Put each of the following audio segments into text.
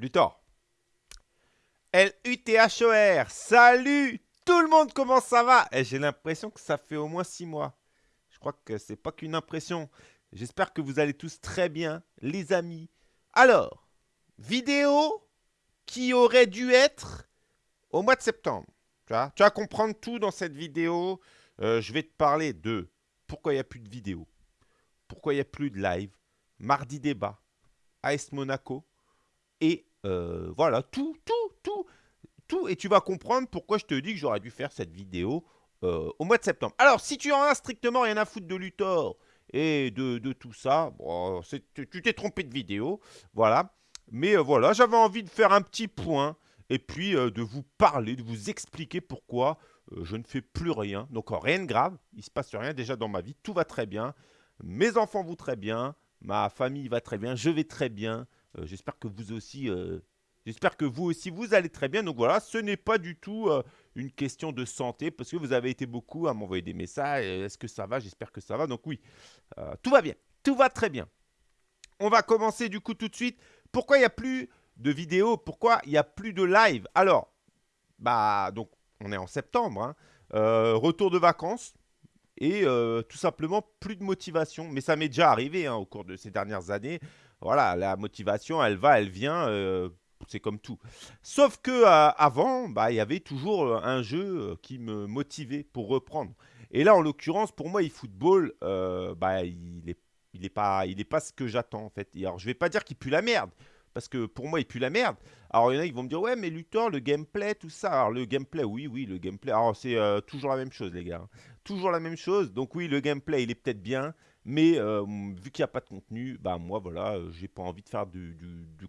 Luthor. L-U-T-H-O-R. Salut tout le monde, comment ça va? Et eh, J'ai l'impression que ça fait au moins 6 mois. Je crois que c'est pas qu'une impression. J'espère que vous allez tous très bien, les amis. Alors, vidéo qui aurait dû être au mois de septembre. Tu, vas comprendre tout dans cette vidéo. Euh, je vais te parler de pourquoi il n'y a plus de vidéo, pourquoi il n'y a plus de live, mardi débat, AS Monaco, et euh, voilà, tout, tout, tout, tout. Et tu vas comprendre pourquoi je te dis que j'aurais dû faire cette vidéo euh, au mois de septembre. Alors, si tu en as strictement rien à foutre de Luthor et de, tout ça, bon, tu t'es trompé de vidéo, voilà. Mais voilà, j'avais envie de faire un petit point et puis de vous parler, de vous expliquer pourquoi euh, je ne fais plus rien. Donc rien de grave, il se passe rien déjà dans ma vie, tout va très bien. Mes enfants vont très bien, ma famille va très bien, je vais très bien. Euh, j'espère que vous aussi, euh, j'espère que vous aussi vous allez très bien. Donc voilà, ce n'est pas du tout une question de santé parce que vous avez été beaucoup à m'envoyer des messages. Est-ce que ça va? J'espère que ça va. Donc oui, tout va bien, tout va très bien. On va commencer du coup tout de suite. Pourquoi il n'y a plus de vidéos? Pourquoi il n'y a plus de live? Alors, bah donc on est en septembre, hein. euh, retour de vacances et euh, tout simplement plus de motivation. Mais ça m'est déjà arrivé hein, au cours de ces dernières années. Voilà, la motivation, elle va, elle vient, euh, c'est comme tout. Sauf que avant, bah, il y avait toujours un jeu qui me motivait pour reprendre. Et là, en l'occurrence, pour moi, eFootball, bah, il n'est il est pas, il est pas ce que j'attends en fait. alors, je vais pas dire qu'il pue la merde, parce que pour moi, il pue la merde. Alors, il y en a qui vont me dire, ouais, mais Luthor, le gameplay, tout ça. Alors, le gameplay, oui, oui, le gameplay. Alors, c'est euh, toujours la même chose, les gars. Toujours la même chose. Donc, oui, le gameplay, il est peut-être bien. Mais euh, vu qu'il n'y a pas de contenu, bah moi voilà, euh, j'ai pas envie de faire du,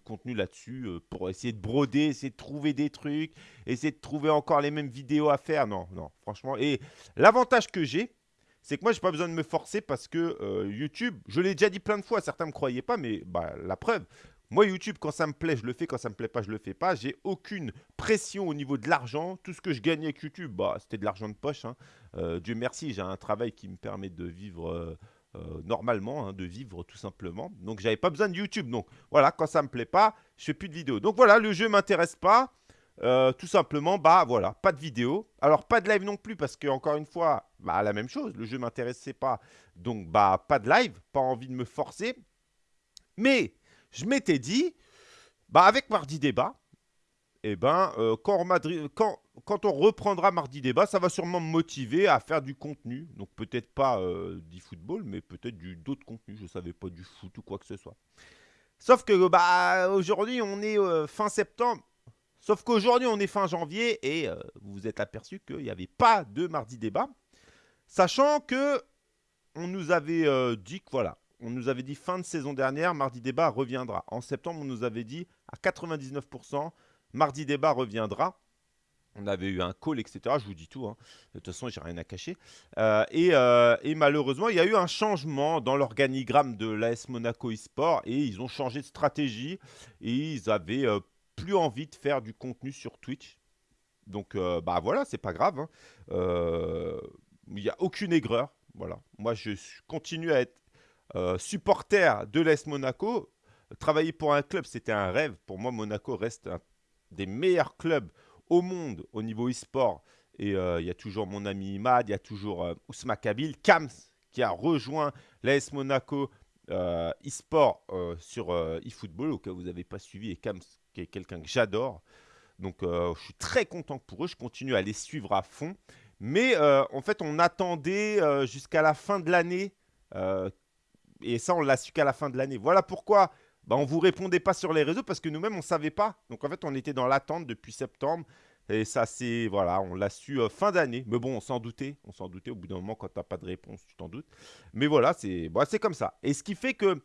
contenu là-dessus pour essayer de broder, essayer de trouver des trucs, essayer de trouver encore les mêmes vidéos à faire. Non, non, franchement. Et l'avantage que j'ai, c'est que moi, j'ai pas besoin de me forcer parce que YouTube, je l'ai déjà dit plein de fois, certains me croyaient pas, mais bah, la preuve, moi, YouTube, quand ça me plaît, je le fais. Quand ça me plaît pas, je le fais pas. J'ai aucune pression au niveau de l'argent. Tout ce que je gagnais avec YouTube, bah, c'était de l'argent de poche. Hein. Euh, Dieu merci, j'ai un travail qui me permet de vivre euh, euh, normalement, hein, de vivre tout simplement. Donc, j'avais pas besoin de YouTube. Donc, voilà, quand ça me plaît pas, je fais plus de vidéos. Donc, voilà, le jeu m'intéresse pas. tout simplement, bah voilà, pas de vidéo. Alors, pas de live non plus parce que, encore une fois, bah, la même chose, le jeu m'intéressait pas. Donc, bah, pas de live, pas envie de me forcer. Mais je m'étais dit, bah avec Mardi Débat, eh ben, euh, quand, on reprendra Mardi Débat, ça va sûrement me motiver à faire du contenu. Donc peut-être pas euh, du football, mais peut-être d'autres contenus. Je ne savais pas du foot ou quoi que ce soit. Sauf que bah, aujourd'hui, on est euh, fin septembre. Sauf qu'aujourd'hui, on est fin janvier et vous vous êtes aperçu qu'il n'y avait pas de Mardi Débat. Sachant que on nous avait dit que voilà, on nous avait dit fin de saison dernière, Mardi Débat reviendra. En septembre, on nous avait dit à 99%, Mardi Débat reviendra. On avait eu un call, etc. Je vous dis tout. Hein. De toute façon, j'ai rien à cacher. Euh, euh, et, malheureusement, il y a eu un changement dans l'organigramme de l'AS Monaco eSport et ils ont changé de stratégie et ils avaient euh, plus envie de faire du contenu sur Twitch. Donc, bah voilà, c'est pas grave. Hein. Il n'y a aucune aigreur. Voilà. Moi, je continue à être supporter de l'Est Monaco, travailler pour un club, c'était un rêve. Pour moi, Monaco reste un des meilleurs clubs au monde au niveau e-sport. Et euh, il y a toujours mon ami Imad, il y a toujours euh, Ousma Kabil, Kams qui a rejoint l'AS Monaco e-sport sur eFootball, au cas où vous n'avez pas suivi, et Kams qui est quelqu'un que j'adore. Donc je suis très content pour eux, je continue à les suivre à fond. Mais en fait, on attendait jusqu'à la fin de l'année et ça, on l'a su qu'à la fin de l'année. Voilà pourquoi bah, on ne vous répondait pas sur les réseaux parce que nous-mêmes, on ne savait pas. Donc en fait, on était dans l'attente depuis septembre. Et ça, c'est. Voilà, on l'a su euh, fin d'année. Mais bon, on s'en doutait. On s'en doutait au bout d'un moment, quand tu n'as pas de réponse, tu t'en doutes. Mais voilà, c'est bah, comme ça. Et ce qui fait que.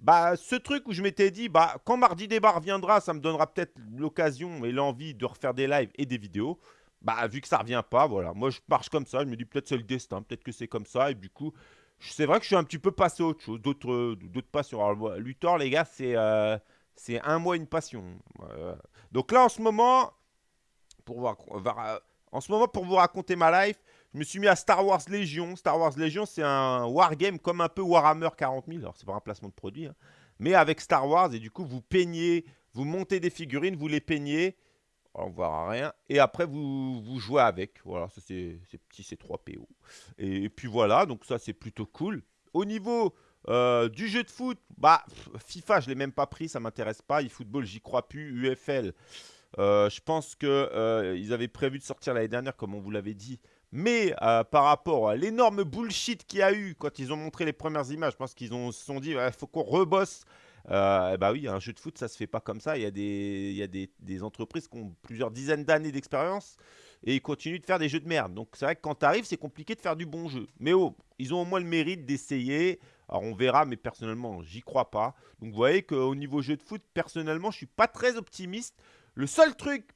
Bah, ce truc où je m'étais dit, bah, quand Mardi Débat reviendra, ça me donnera peut-être l'occasion et l'envie de refaire des lives et des vidéos. Bah, vu que ça revient pas, voilà. Moi, je marche comme ça. Je me dis, peut-être c'est le destin, peut-être que c'est comme ça. Et du coup, c'est vrai que je suis un petit peu passé à autre chose, d'autres passions. Alors, Luthor, les gars, c'est euh, un mois une passion. Donc là, en ce moment, pour euh, en ce moment, pour vous raconter ma life, je me suis mis à Star Wars Légion. Star Wars Légion, c'est un wargame comme un peu Warhammer 40 000. Alors, c'est pas un placement de produit, hein. mais avec Star Wars. Et du coup, vous peignez Vous montez des figurines, vous les peignez. On ne verra rien. Et après, vous, vous jouez avec. Voilà, ça c'est petit, c'est 3 PO. Et, puis voilà, donc ça c'est plutôt cool. Au niveau euh, du jeu de foot, bah FIFA, je l'ai même pas pris, ça m'intéresse pas. eFootball, j'y crois plus. UFL, euh, je pense qu'ils euh, avaient prévu de sortir l'année dernière, comme on vous l'avait dit. Mais par rapport à l'énorme bullshit qu'il y a eu quand ils ont montré les premières images, je pense qu'ils se sont dit il faut qu'on rebosse euh, bah oui, un jeu de foot, ça se fait pas comme ça. Il y a des, il y a des, entreprises qui ont plusieurs dizaines d'années d'expérience et ils continuent de faire des jeux de merde. Donc c'est vrai que quand tu arrives, c'est compliqué de faire du bon jeu. Mais oh, ils ont au moins le mérite d'essayer. Alors on verra, mais personnellement, j'y crois pas. Donc vous voyez qu'au niveau jeu de foot, personnellement, je suis pas très optimiste. Le seul truc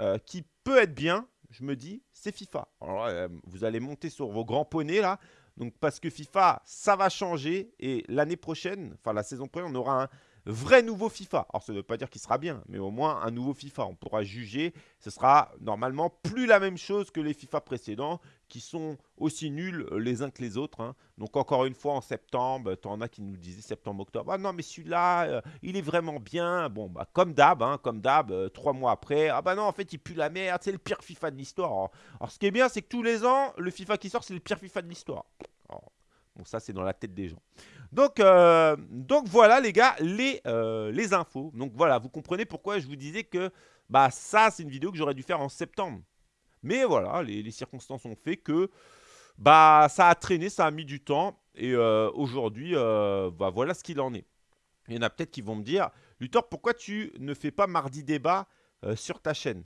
euh, qui peut être bien, je me dis, c'est FIFA. Alors, euh, vous allez monter sur vos grands poneys là. Donc parce que FIFA, ça va changer et l'année prochaine, enfin la saison prochaine, on aura un vrai nouveau FIFA. Alors ça ne veut pas dire qu'il sera bien, mais au moins un nouveau FIFA. On pourra juger. Ce sera normalement plus la même chose que les FIFA précédents qui sont aussi nuls les uns que les autres. Hein. Donc encore une fois en septembre, tu en as qui nous disaient septembre-octobre. Ah non mais celui-là, euh, il est vraiment bien. Bon bah comme d'hab, hein, comme d'hab, euh, trois mois après. Ah bah non en fait il pue la merde, c'est le pire FIFA de l'histoire. Alors ce qui est bien c'est que tous les ans, le FIFA qui sort c'est le pire FIFA de l'histoire. Bon, ça, c'est dans la tête des gens. Donc, euh, voilà, les gars, les, euh, les infos. Donc voilà, vous comprenez pourquoi je vous disais que bah, ça, c'est une vidéo que j'aurais dû faire en septembre. Mais voilà, les, circonstances ont fait que bah, ça a traîné, ça a mis du temps. Et euh, aujourd'hui, bah, voilà ce qu'il en est. Il y en a peut-être qui vont me dire, Luthor, pourquoi tu ne fais pas mardi débat sur ta chaîne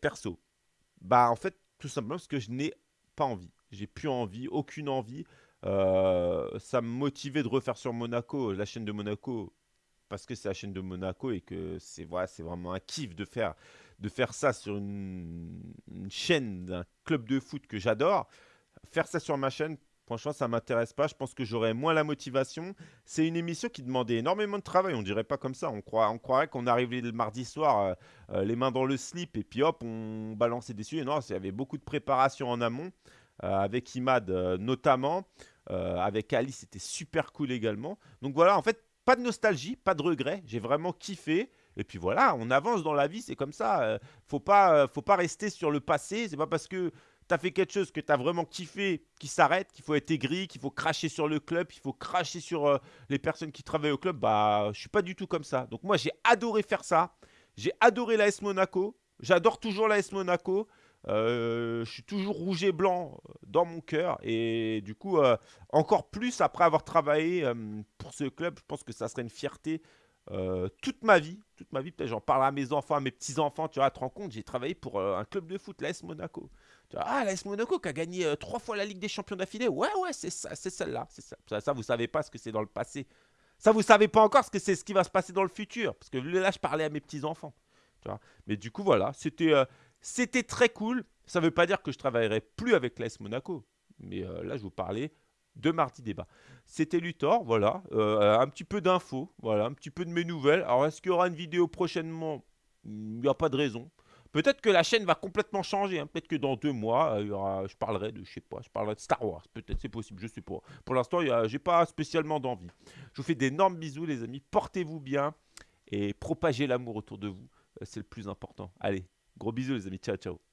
perso? Bah en fait, tout simplement parce que je n'ai pas envie. J'ai plus envie, aucune envie. Euh, ça me motivait de refaire sur Monaco, la chaîne de Monaco, parce que c'est la chaîne de Monaco et que c'est voilà, c'est vraiment un kiff de faire, de faire ça sur une, chaîne d'un club de foot que j'adore. Faire ça sur ma chaîne, franchement, ça m'intéresse pas. Je pense que j'aurais moins la motivation. C'est une émission qui demandait énormément de travail. On dirait pas comme ça. On, croit, croirait qu'on arrivait le mardi soir, euh, euh, les mains dans le slip, et puis hop, on balançait des sujets. Non, il y avait beaucoup de préparation en amont. Euh, avec Imad notamment. Avec Ali, c'était super cool également. Donc voilà, en fait, pas de nostalgie, pas de regret. J'ai vraiment kiffé. Et puis voilà, on avance dans la vie, c'est comme ça. faut pas, faut pas rester sur le passé. C'est pas parce que tu as fait quelque chose que tu as vraiment kiffé qui s'arrête, qu'il faut être aigri, qu'il faut cracher sur le club, qu'il faut cracher sur les personnes qui travaillent au club. Bah, je suis pas du tout comme ça. Donc moi, j'ai adoré faire ça. J'ai adoré l'AS Monaco. J'adore toujours l'AS Monaco. Euh, je suis toujours rouge et blanc euh, dans mon cœur. Et du coup, euh, encore plus après avoir travaillé pour ce club, je pense que ça serait une fierté toute ma vie. Toute ma vie, peut-être j'en parle à mes enfants, à mes petits-enfants. Tu vois, te rends compte, j'ai travaillé pour un club de foot, l'AS Monaco. Tu vois, ah, l'AS Monaco qui a gagné trois fois la Ligue des Champions d'affilée. Ouais, ouais, c'est ça, c'est celle-là. Ça. ça. ça, vous savez pas ce que c'est dans le passé. Ça, vous savez pas encore ce que c'est ce qui va se passer dans le futur. Parce que là, je parlais à mes petits-enfants. Mais du coup, voilà, c'était c'était très cool. Ça ne veut pas dire que je travaillerai plus avec l'AS Monaco. Mais euh, là, je vous parlais de mardi débat. C'était Luthor, voilà. Euh, un petit peu d'infos, voilà, un petit peu de mes nouvelles. Alors, est-ce qu'il y aura une vidéo prochainement? Il n'y a pas de raison. Peut-être que la chaîne va complètement changer. Hein. Peut-être que dans deux mois, il y aura, je parlerai de Star Wars. Peut-être, c'est possible, je sais pas. Pour l'instant, j'ai pas spécialement d'envie. Je vous fais d'énormes bisous, les amis. Portez-vous bien et propagez l'amour autour de vous. Euh, c'est le plus important. Allez, Gros bisous les amis, ciao ciao.